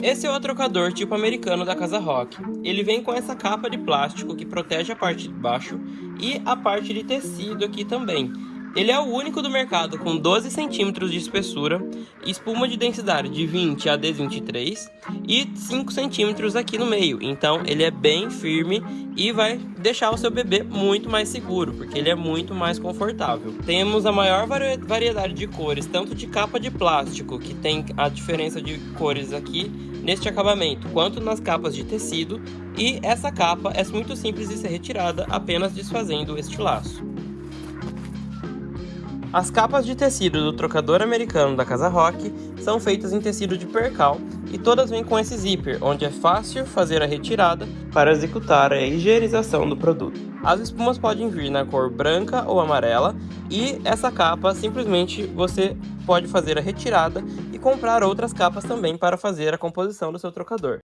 Esse é o trocador tipo americano da Casa Rock. Ele vem com essa capa de plástico que protege a parte de baixo e a parte de tecido aqui também. Ele é o único do mercado com 12 centímetros de espessura, espuma de densidade de 20 a D23 e 5 centímetros aqui no meio. Então ele é bem firme e vai deixar o seu bebê muito mais seguro, porque ele é muito mais confortável. Temos a maior variedade de cores, tanto de capa de plástico, que tem a diferença de cores aqui neste acabamento, quanto nas capas de tecido, e essa capa é muito simples de ser retirada apenas desfazendo este laço. As capas de tecido do trocador americano da Casa Rock são feitas em tecido de percal e todas vêm com esse zíper, onde é fácil fazer a retirada para executar a higienização do produto. As espumas podem vir na cor branca ou amarela e essa capa simplesmente você pode fazer a retirada e comprar outras capas também para fazer a composição do seu trocador.